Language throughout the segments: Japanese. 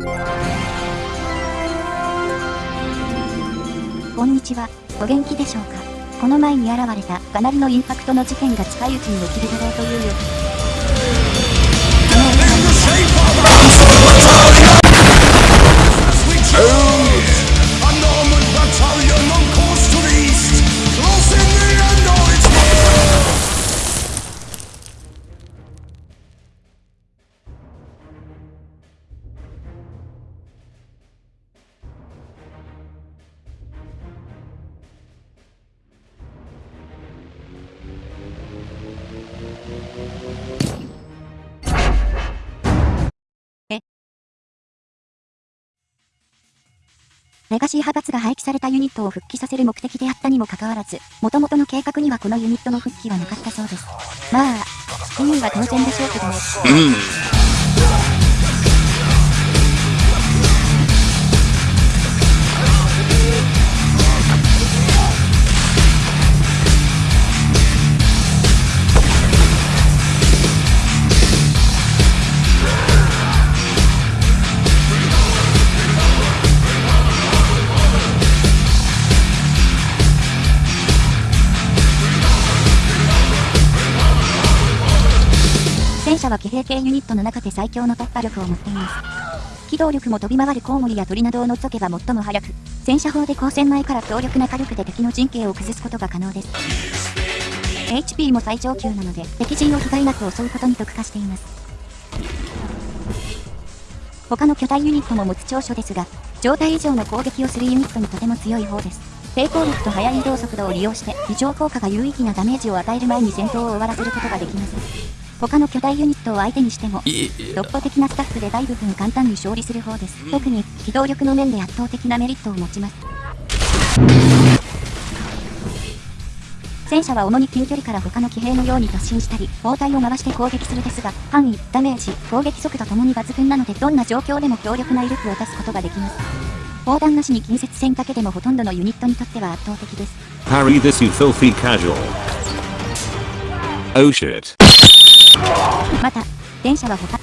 こんにちは、お元気でしょうか？この前に現れたかなりのインパクトの事件が近いうちに起きるだろうというよ。レガシー派閥が廃棄されたユニットを復帰させる目的であったにもかかわらず、元々の計画にはこのユニットの復帰はなかったそうです。まあ、意味は当然でしょうけどね。トの中で最強の突破力を持っています。機動力も飛び回るコウモリや鳥などを除けば最も速く、戦車砲で光線前から強力な火力で敵の陣形を崩すことが可能です。HP も最上級なので、敵陣を被害なく襲うことに特化しています。他の巨大ユニットも持つ長所ですが、状態以上の攻撃をするユニットにとても強い方です。抵抗力と速い移動速度を利用して、異常効果が有意義なダメージを与える前に戦闘を終わらせることができます。他の巨大ユニットを相手にしても、突破的なスタッフで大部分簡単に勝利する方です。特に、機動力の面で圧倒的なメリットを持ちます。戦車は主に近距離から他の騎兵のように突進したり、包帯を回して攻撃するですが、範囲、ダメージ、攻撃速度ともに抜群なのでどんな状況でも強力な威力を出すことができます。砲弾なしに近接戦だけでもほとんどのユニットにとっては圧倒的です。Parry this you filthy casual. Oh shit. また、電車は他、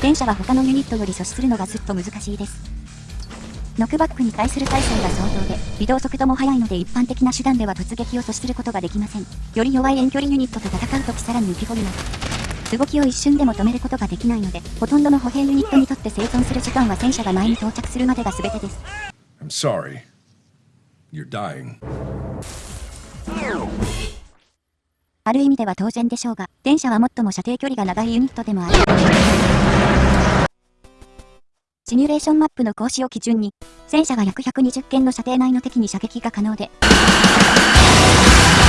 電車は他のユニットより阻止するのがずっと難しいです。ノックバックに対する耐性が相当で、移動速度も速いので一般的な手段では突撃を阻止することができません。より弱い遠距離ユニットと戦うときさらに浮き彫ります。動きを一瞬でも止めることができないので、ほとんどの歩兵ユニットにとって生存する時間は戦車が前に到着するまでが全てです。I'm sorry. You're dying. ある意味では当然でしょうが、電車は最も射程距離が長いユニットでもある。シミュレーションマップの講師を基準に、戦車が約120件の射程内の敵に射撃が可能で、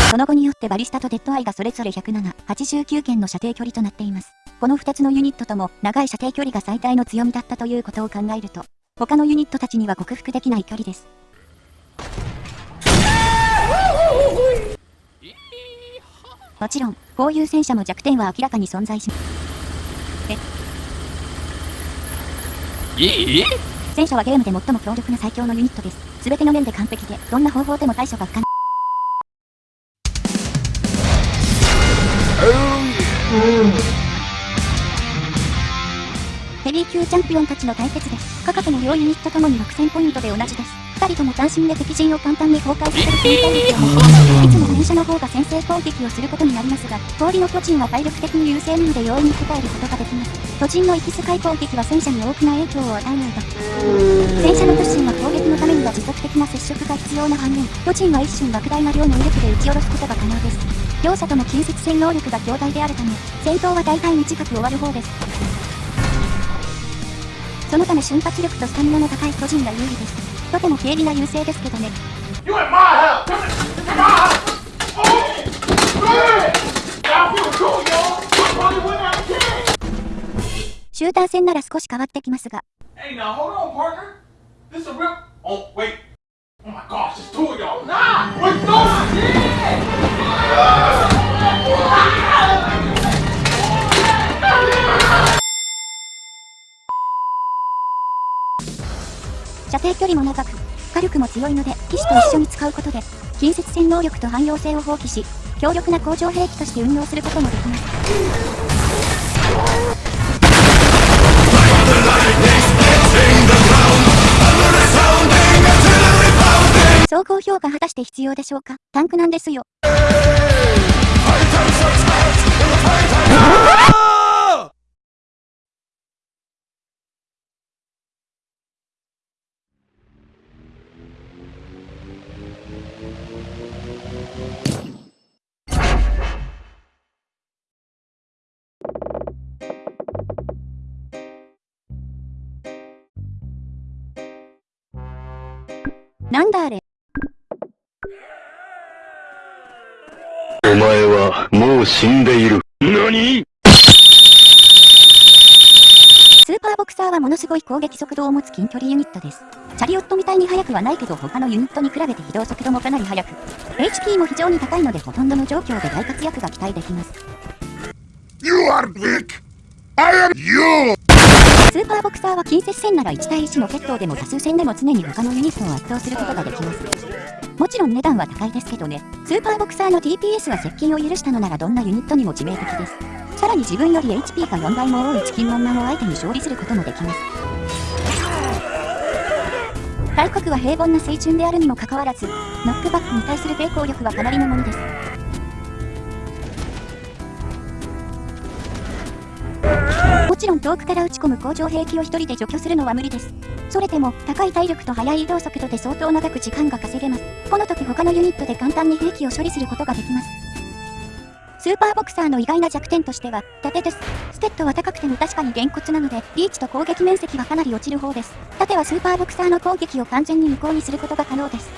その後によってバリスタとデッドアイがそれぞれ107、89件の射程距離となっています。この2つのユニットとも長い射程距離が最大の強みだったということを考えると、他のユニットたちには克服できない距離です。もちろん、こういう戦車も弱点は明らかに存在し、え？いい？戦車はゲームで最も強力な最強のユニットです。すべての面で完璧で、どんな方法でも対処が不可能。ヘビー級チャンピオンたちの対決です。価格の両ユニットともに6000ポイントで同じです。二人とも斬新で敵陣を簡単に崩壊させる戦闘力を持っていつも戦車の方が先制攻撃をすることになりますが、氷の巨人は体力的に優勢なので容易に応えることができます。巨人の行き使い攻撃は戦車に大きな影響を与えないと。戦車の突進は攻撃のためには持続的な接触が必要な反面、巨人は一瞬莫大な量の威力で撃ち下ろすことが可能です。両者とも近接戦能力が強大であるため、戦闘は大体短く終わる方です。そのため瞬発力とスタミナの高い巨人が有利です。とても軽微な優勢ですけどね。シュ戦なら少し変わってきますが。定距離も長く、火力も強いので、騎士と一緒に使うことで、近接戦能力と汎用性を放棄し、強力な工場兵器として運用することもできます。総合評価果たして必要でしょうか？タンクなんですよ。なんだあれ？お前はもう死んでいる。何？スーパーボクサーはものすごい攻撃速度を持つ近距離ユニットです。チャリオットみたいに速くはないけど他のユニットに比べて移動速度もかなり速く、HP も非常に高いのでほとんどの状況で大活躍が期待できます。You are Vic! I am you! スーパーボクサーは近接戦なら1対1の決闘でも多数戦でも常に他のユニットを圧倒することができます。もちろん値段は高いですけどね、スーパーボクサーの TPS は接近を許したのならどんなユニットにも致命的です。さらに自分より HP が4倍も多いチキンモンマンを相手に勝利することもできます。体格は平凡な水準であるにもかかわらず、ノックバックに対する抵抗力はかなりのものです。ちろん遠くから打ち込む攻城兵器を一人で除去するのは無理です。それでも、高い体力と速い移動速度で相当長く時間が稼げます。この時他のユニットで簡単に兵器を処理することができます。スーパーボクサーの意外な弱点としては、盾です。ステッドは高くても確かにげんこつなので、リーチと攻撃面積はかなり落ちる方です。盾はスーパーボクサーの攻撃を完全に無効にすることが可能です。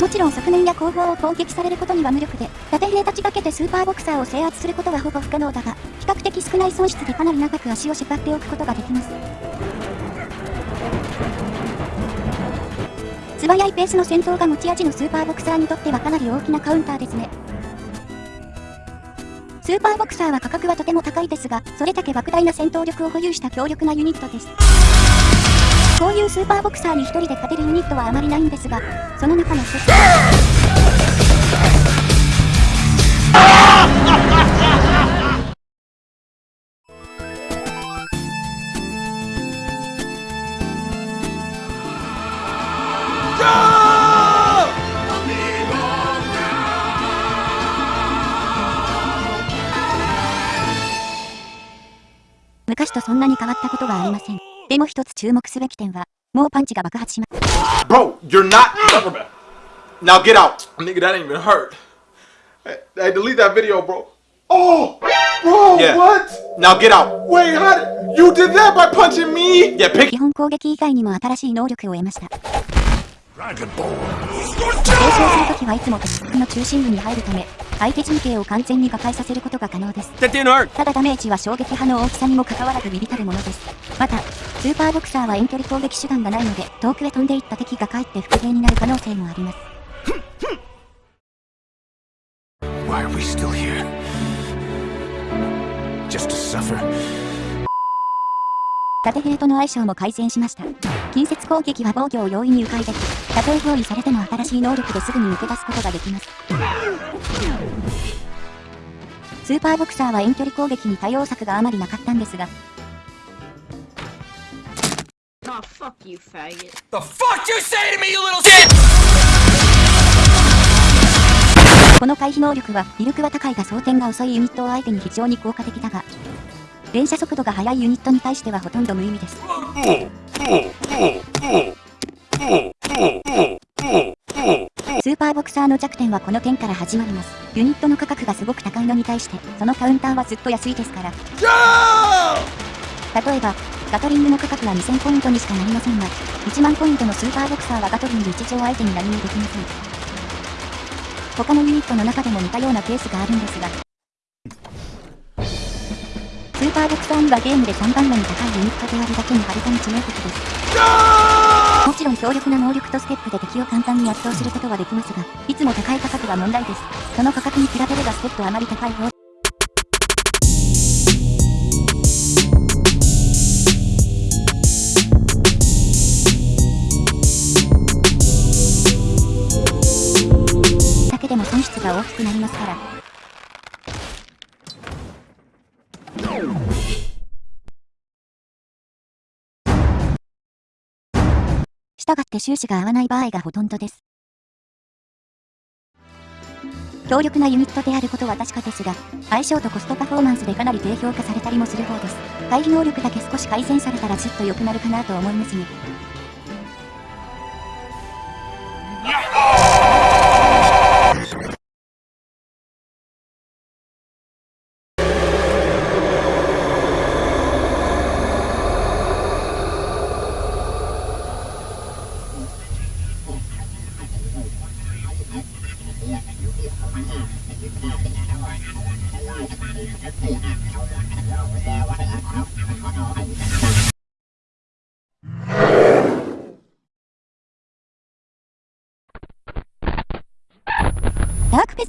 もちろん側面や後方を攻撃されることには無力で、盾兵たちだけでスーパーボクサーを制圧することはほぼ不可能だが、較的少ない損失でかなり長く足を縛っておくことができます。素早いペースの戦闘が持ち味のスーパーボクサーにとってはかなり大きなカウンターですね。スーパーボクサーは価格はとても高いですが、それだけ莫大な戦闘力を保有した強力なユニットです。こういうスーパーボクサーに一人で勝てるユニットはあまりないんですが、その中の一つ。昔とそんなに変わったことはありません。でも一つ注目すべき点は、もうパンチが爆発しま Bro, you're not. Now get out. Nigga, that ain't even hurt. Hey, delete that video, bro. Oh, bro, Yeah. what? Now get out. Wait, how did you did that by punching me? Yeah, pick. 基本攻撃以外にも新しい能力を得ました。継承するときはいつも敵の中心部に入るため、相手陣形を完全に破壊させることが可能です。ただダメージは衝撃波の大きさにもかかわらず微々たるものです。また、スーパーボクサーは遠距離攻撃手段がないので、遠くへ飛んでいった敵がかえって復元になる可能性もあります。Why are we still here? Just to suffer? 縦兵との相性も改善しました。近接攻撃は防御を容易に迂回でき、たとえ包囲されても新しい能力ですぐに抜け出すことができます。スーパーボクサーは遠距離攻撃に対応策があまりなかったんですが、Oh, fuck you, faggot. The fuck you say to me, you little shit! この回避能力は、威力は高いが装填が遅いユニットを相手に非常に効果的だが、連射速度が速いユニットに対してはほとんど無意味です。スーパーボクサーの弱点はこの点から始まります。ユニットの価格がすごく高いのに対して、そのカウンターはずっと安いですから。例えば、ガトリングの価格は2000ポイントにしかなりませんが、1万ポイントのスーパーボクサーはガトリング1兆相手に何もできません。他のユニットの中でも似たようなケースがあるんですが、スーパーボクサーにはゲームで3番目に高いユニットであるだけにはるかに致命的です。もちろん強力な能力とステップで敵を簡単に圧倒することはできますが、いつも高い価格が問題です。その価格に比べればステップはあまり高い方だけでも損失が大きくなりますから。従って収支が合わない場合がほとんどです。強力なユニットであることは確かですが、相性とコストパフォーマンスでかなり低評価されたりもする方です。回避能力だけ少し改善されたらずっと良くなるかなと思いますね。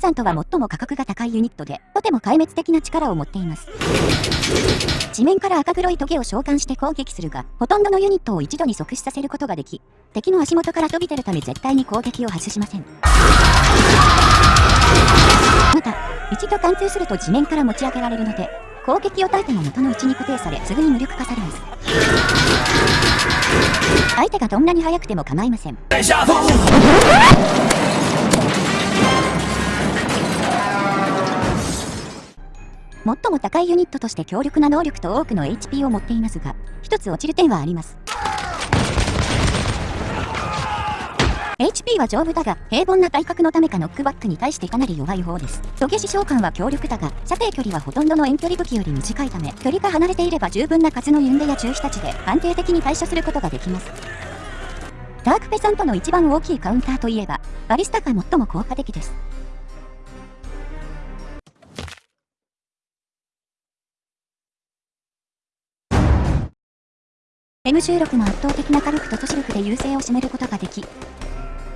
サントは最も価格が高いユニットで、とても壊滅的な力を持っています。地面から赤黒いトゲを召喚して攻撃するが、ほとんどのユニットを一度に即死させることができ、敵の足元から飛び出るため絶対に攻撃を外しません。また、一度貫通すると地面から持ち上げられるので、攻撃を耐えても元の位置に固定され、すぐに無力化されます。相手がどんなに速くても構いません。最も高いユニットとして強力な能力と多くの HP を持っていますが、一つ落ちる点はあります。HP は丈夫だが、平凡な体格のためかノックバックに対してかなり弱い方です。トゲ師召喚は強力だが、射程距離はほとんどの遠距離武器より短いため、距離が離れていれば十分な数のユンデや中飛たちで安定的に対処することができます。ダークペサントの一番大きいカウンターといえば、バリスタが最も効果的です。M16 の圧倒的な火力と都市力で優勢を占めることができ、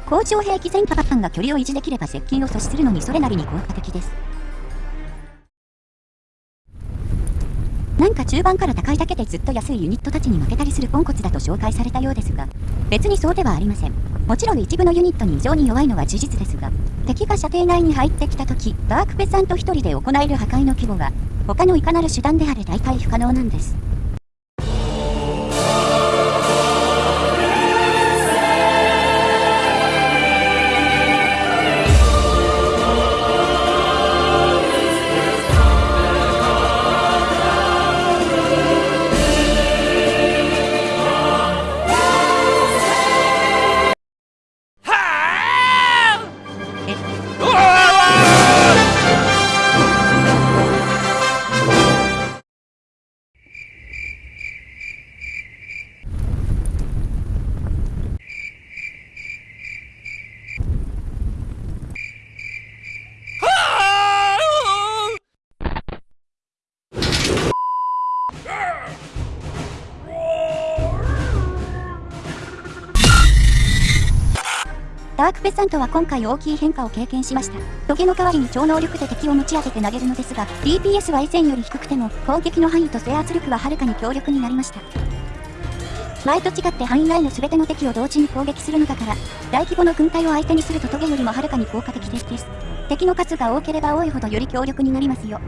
高超兵器戦パパパンが距離を維持できれば接近を阻止するのにそれなりに効果的です。なんか中盤から高いだけでずっと安いユニットたちに負けたりするポンコツだと紹介されたようですが、別にそうではありません。もちろん一部のユニットに異常に弱いのは事実ですが、敵が射程内に入ってきた時、ダークペサント一人で行える破壊の規模が、他のいかなる手段であれ大体不可能なんです。ペサントは今回大きい変化を経験しました。トゲの代わりに超能力で敵を持ち上げて投げるのですが、DPS は以前より低くても、攻撃の範囲と制圧力ははるかに強力になりました。前と違って範囲内の全ての敵を同時に攻撃するのだから、大規模の軍隊を相手にするとトゲよりもはるかに効果的です。敵の数が多ければ多いほどより強力になりますよ。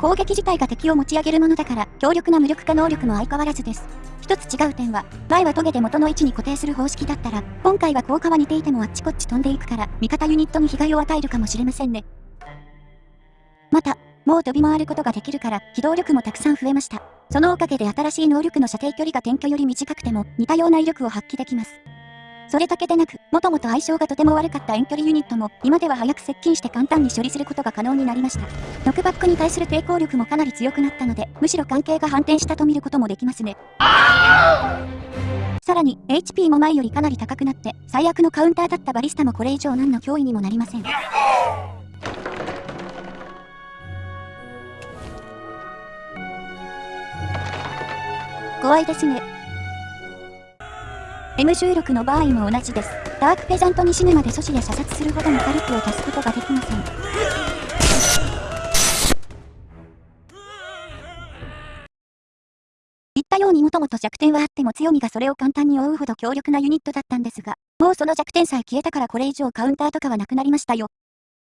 攻撃自体が敵を持ち上げるものだから、強力な無力化能力も相変わらずです。一つ違う点は、前はトゲで元の位置に固定する方式だったら、今回は効果は似ていてもあっちこっち飛んでいくから、味方ユニットに被害を与えるかもしれませんね。また、もう飛び回ることができるから、機動力もたくさん増えました。そのおかげで新しい能力の射程距離が転居より短くても、似たような威力を発揮できます。それだけでなく、もともと相性がとても悪かった遠距離ユニットも、今では早く接近して簡単に処理することが可能になりました。ノックバックに対する抵抗力もかなり強くなったので、むしろ関係が反転したと見ることもできますね。さらに、HP も前よりかなり高くなって、最悪のカウンターだったバリスタもこれ以上何の脅威にもなりません。怖いですね。M16 の場合も同じです。ダークペザントに死ぬまで阻止や射殺するほどの火力を足すことができません。言ったようにもともと弱点はあっても強みがそれを簡単に覆うほど強力なユニットだったんですが、もうその弱点さえ消えたからこれ以上カウンターとかはなくなりましたよ。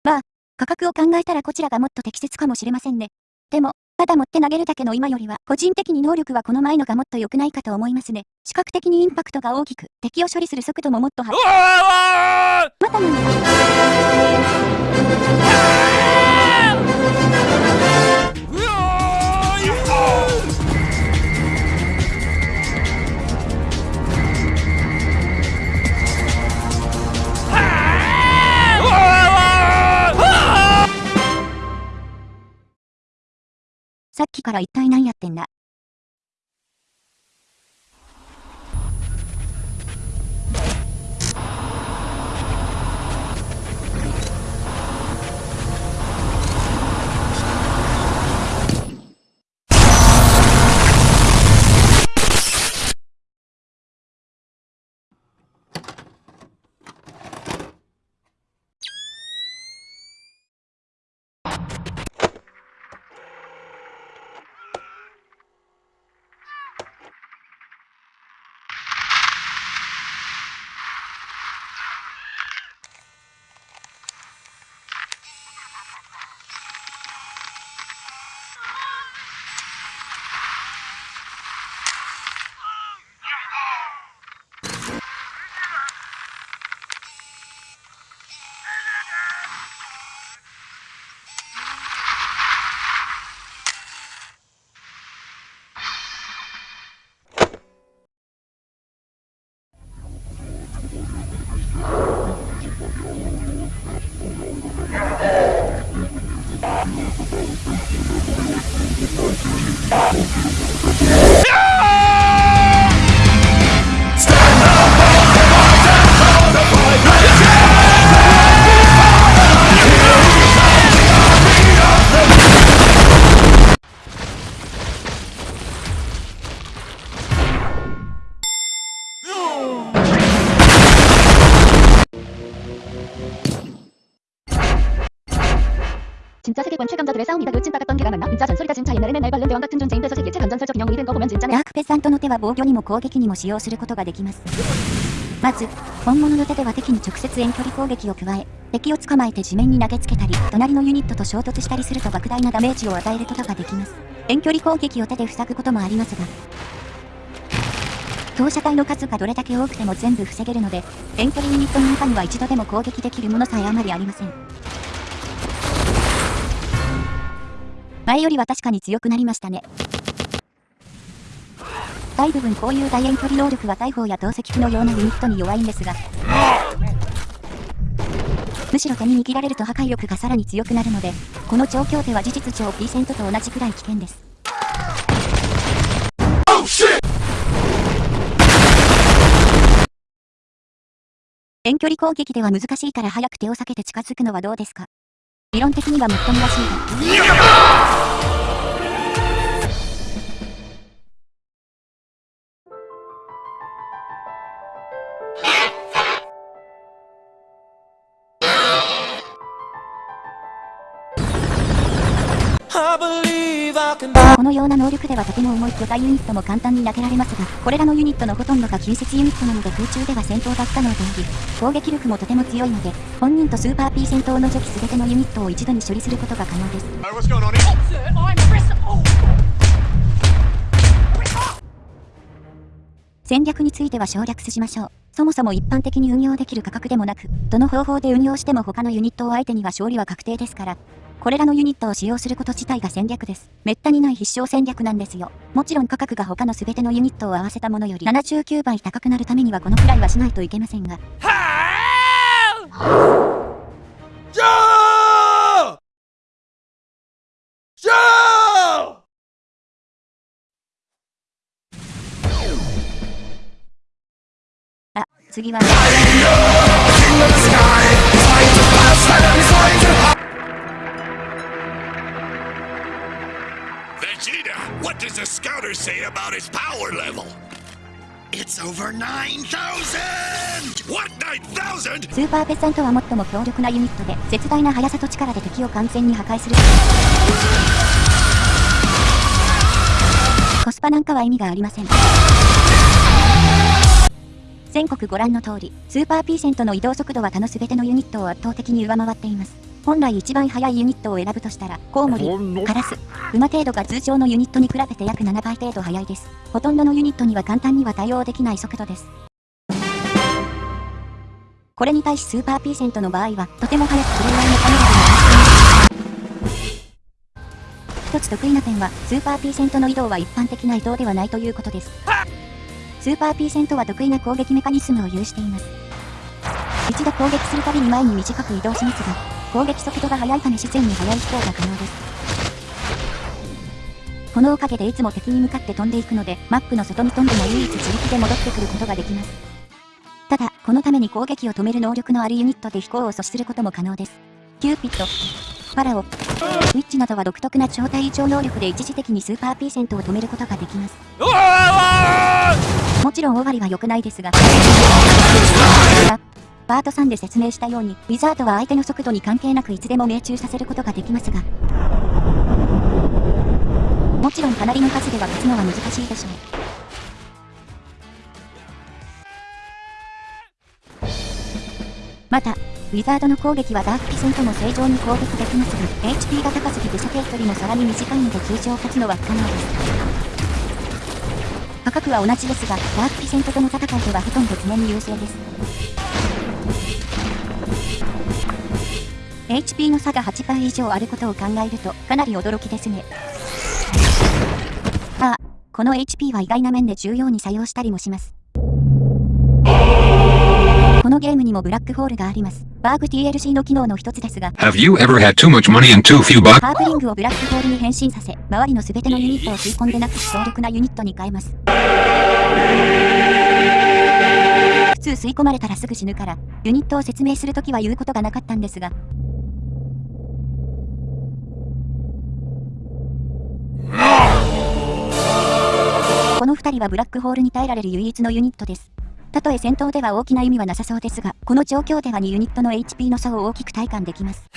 まあ、価格を考えたらこちらがもっと適切かもしれませんね。でも、ただ持って投げるだけの今よりは、個人的に能力はこの前のがもっと良くないかと思いますね。視覚的にインパクトが大きく、敵を処理する速度ももっと速い。また何か。さっきから一体何やってんだ。 요즘 박았던 개가 맞나? 진짜 잔소리다 진짜 옛날에는 날 관련대왕 같은 존재인데서 세계체 반전설적 인형이 된 거 보면 진짜네 ダークペさんとの手は防御にも攻撃にも使用することができますまず本物の手では敵に直接遠距離攻撃を加え敵を捕まえて地面に投げつけたり隣のユニットと衝突したりすると莫大なダメージを与えることができます遠距離攻撃を手で塞ぐこともありますが投射体の数がどれだけ多くても全部防げるので遠距離ユニットの中には一度でも攻撃できるものさえあまりありません 前よりは確かに強くなりましたね。大部分こういう大遠距離能力は大砲や投石機のようなユニットに弱いんですが、むしろ手に握られると破壊力がさらに強くなるので、この調教手は事実上 P セントと同じくらい危険です。遠距離攻撃では難しいから早く手を避けて近づくのはどうですか？理論的にはもっともらしいが。このような能力ではとても重い巨大ユニットも簡単に投げられますが、これらのユニットのほとんどが近接ユニットなので空中では戦闘が不可能であり、攻撃力もとても強いので、本人とスーパー P 戦闘を除き全てのユニットを一度に処理することが可能です。戦略については省略しましょう。そもそも一般的に運用できる価格でもなく、どの方法で運用しても他のユニットを相手には勝利は確定ですから、これらのユニットを使用すること自体が戦略です。めったにない必勝戦略なんですよ。もちろん価格が他の全てのユニットを合わせたものより79倍高くなるためにはこのくらいはしないといけませんが。あ、次は、does the scouter say about his power level? It's over 9,000! What, 9,000? スーパーペッサントは最も強力なユニットで、絶大な速さと力で敵を完全に破壊する。コスパなんかは意味がありません。全国ご覧の通り、スーパー P セントの移動速度は他の全てのユニットを圧倒的に上回っています。本来一番速いユニットを選ぶとしたら、コウモリ、カラス、馬程度が通常のユニットに比べて約7倍程度速いです。ほとんどのユニットには簡単には対応できない速度です。これに対しスーパーピーセントの場合は、とても速くプレイヤーのカメラでも一つ得意な点は、スーパーピーセントの移動は一般的な移動ではないということです。スーパーピーセントは得意な攻撃メカニズムを有しています。一度攻撃するたびに前に短く移動しますが、攻撃速度が速いため自然に速い飛行が可能です。このおかげでいつも敵に向かって飛んでいくので、マップの外に飛んでも唯一自力で戻ってくることができます。ただ、このために攻撃を止める能力のあるユニットで飛行を阻止することも可能です。キューピッド、ファラオ、ウィッチなどは独特な超体超能力で一時的にスーパーピーザントを止めることができます。もちろんオワリは良くないですが、パート3で説明したように、ウィザードは相手の速度に関係なくいつでも命中させることができますが、もちろんかなりの数では勝つのは難しいでしょう。また、ウィザードの攻撃はダークピセントも正常に攻撃できますが、HP が高すぎて射程距離もさらに短いので通常勝つのは不可能です。価格は同じですが、ダークピセントとの戦いではほとんど常に優勢です。HP の差が8倍以上あることを考えると、かなり驚きですね。ああ、この HP は意外な面で重要に作用したりもします。このゲームにもブラックホールがあります。バーグ TLC の機能の一つですが、Have you ever had too much money and too few bucks? ハーブリングをブラックホールに変身させ、周りの全てのユニットを吸い込んでなくし強力なユニットに変えます。普通吸い込まれたらすぐ死ぬから、ユニットを説明するときは言うことがなかったんですが、この2人はブラックホールに耐えられる唯一のユニットです。たとえ戦闘では大きな意味はなさそうですが、この状況では2ユニットの HP の差を大きく体感できます。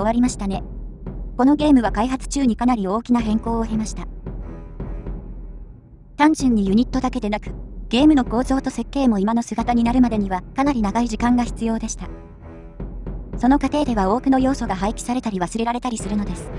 終わりましたね。このゲームは開発中にかなり大きな変更を経ました。単純にユニットだけでなく、ゲームの構造と設計も今の姿になるまでにはかなり長い時間が必要でした。その過程では多くの要素が廃棄されたり忘れられたりするのです。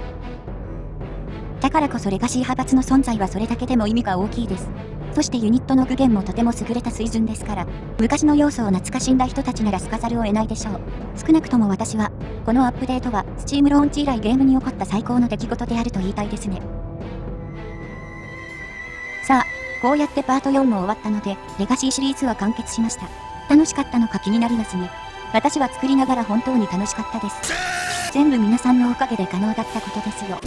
だからこそレガシー派閥の存在はそれだけでも意味が大きいです。そしてユニットの具現もとても優れた水準ですから、昔の要素を懐かしんだ人たちならすかざるを得ないでしょう。少なくとも私は、このアップデートは、スチームローンチ以来ゲームに起こった最高の出来事であると言いたいですね。さあ、こうやってパート4も終わったので、レガシーシリーズは完結しました。楽しかったのか気になりますね。私は作りながら本当に楽しかったです。全部皆さんのおかげで可能だったことですよ。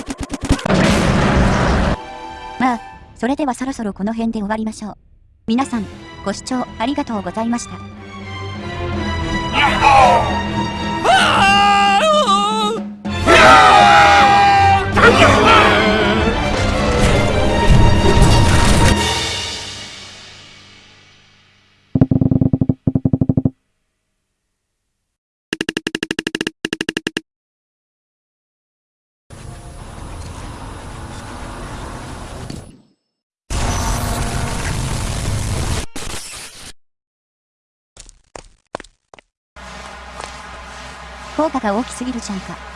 まあ、それではそろそろこの辺で終わりましょう。皆さん、ご視聴ありがとうございました。効果が大きすぎるじゃんか。